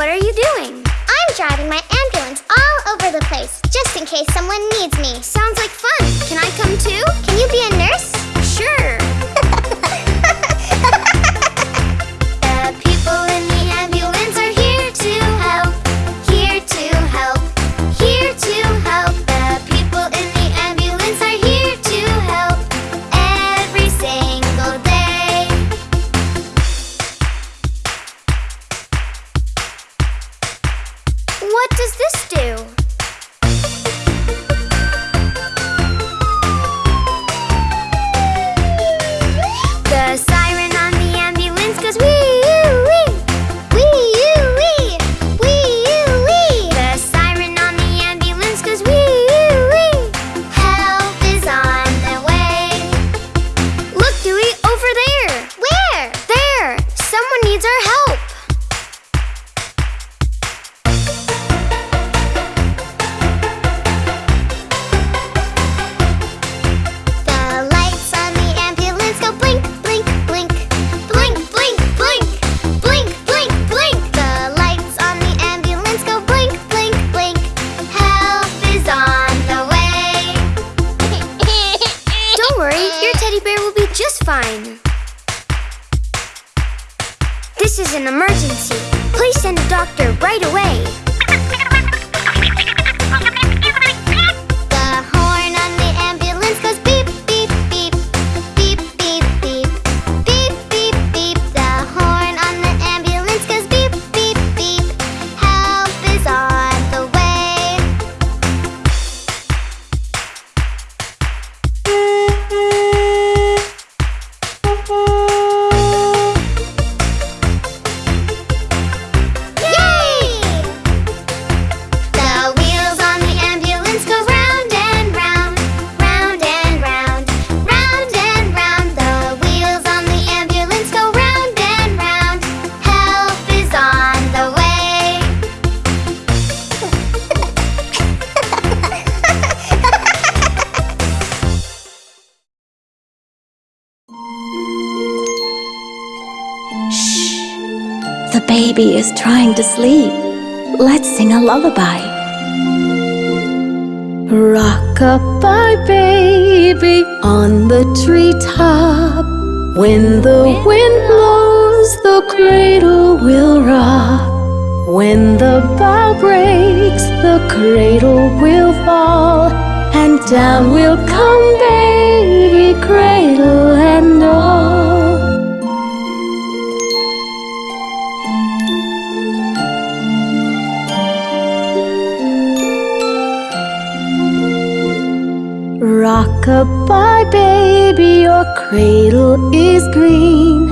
What are you doing? I'm driving my ambulance all over the place, just in case someone needs me. Sounds like fun. Can I come too? Can you be a just fine. This is an emergency. Please send a doctor right away. The baby is trying to sleep. Let's sing a lullaby. Rock-a-bye baby on the treetop. When the wind blows, the cradle will rock. When the bough breaks, the cradle will fall. And down will come baby, cradle and all. Rock-a-bye baby, your cradle is green.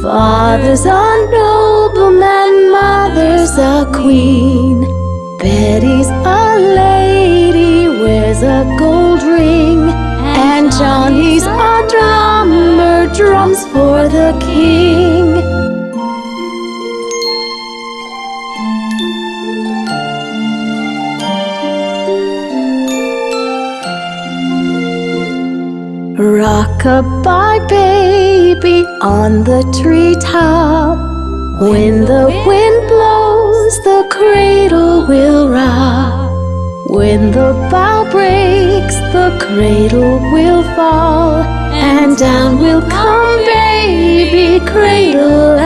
Father's a nobleman, mother's a queen. Betty's a lady, wears a gold ring. And Johnny's a drummer, drums for the king. Rock-a-bye baby on the treetop. When the wind blows, the cradle will rock. When the bough breaks, the cradle will fall. And down will come baby, cradle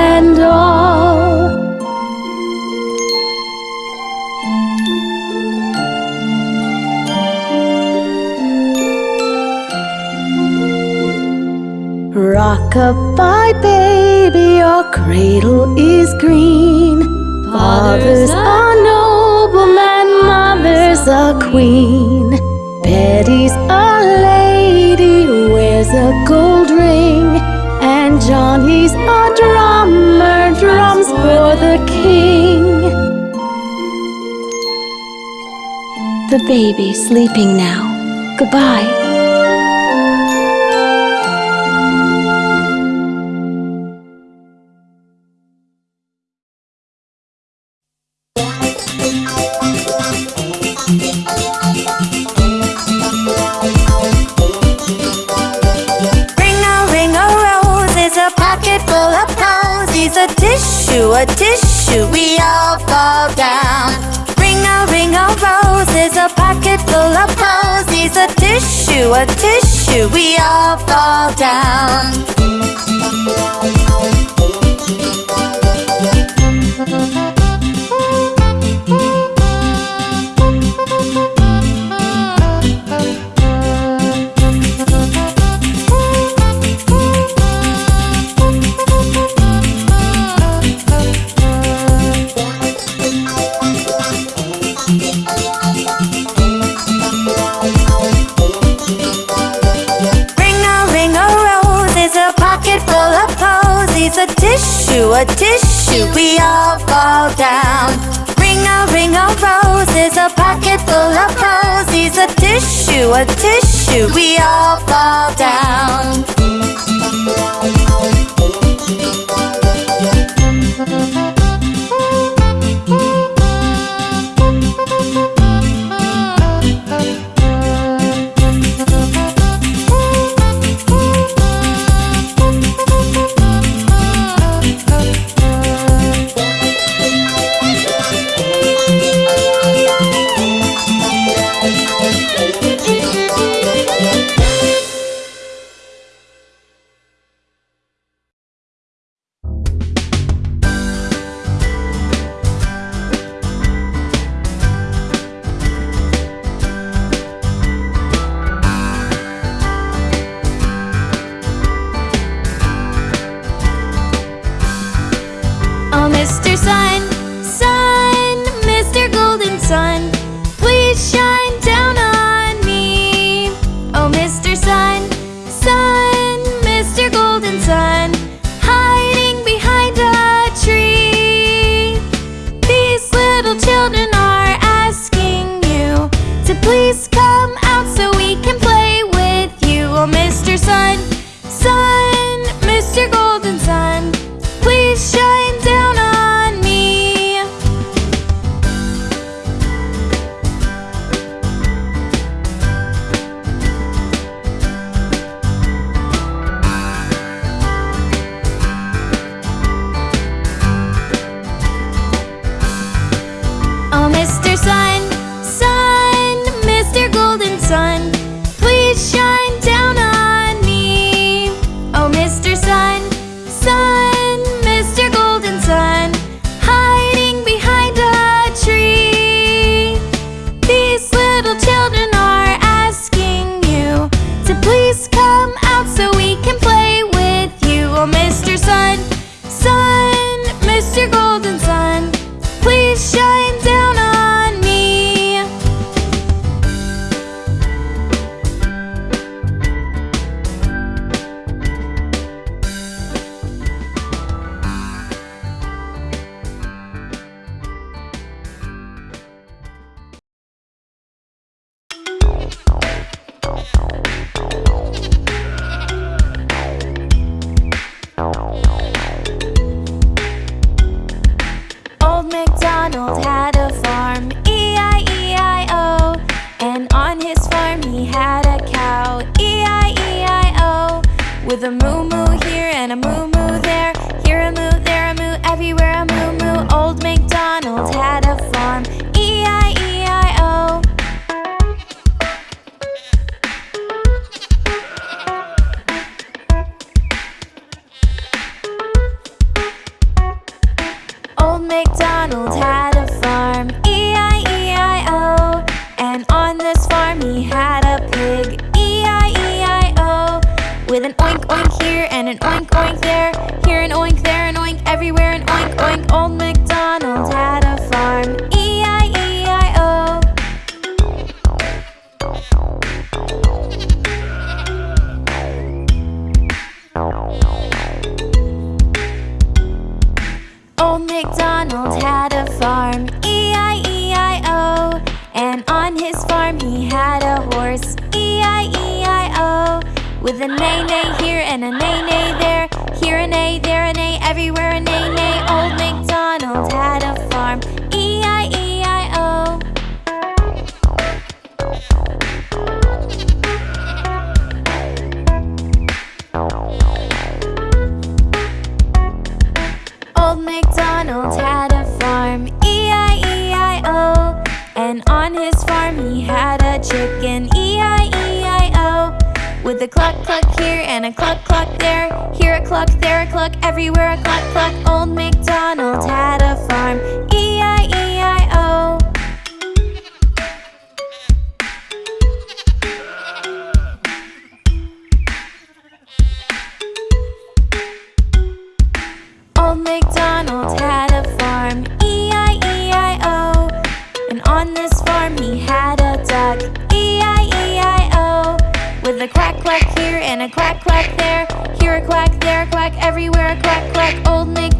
Rock-a-bye baby, your cradle is green. Father's a nobleman, mother's a queen. Betty's a lady, wears a gold ring. And Johnny's a drummer, drums for the king. The baby's sleeping now. Goodbye. Tissue, a tissue, we all fall down. Ring a ring a rose is a pocket full of posies. A tissue, a tissue, we all fall down. Posies. A tissue, a tissue, we all fall down. Ring a ring a rose is a pocket full of posies. A tissue, a tissue, we all fall down. Mr. Sun. an oink oink there, here an oink, there an oink, everywhere an oink oink. Old MacDonald. With a A, neigh here and a A, neigh there. Here a A, there a A, everywhere an A, neigh With a clock, clock here and a clock, clock there. Here a clock, there a clock, everywhere a clock, clock. Oh, a quack quack here and a quack quack there. Here a quack, there a quack, everywhere a quack quack. Old Nick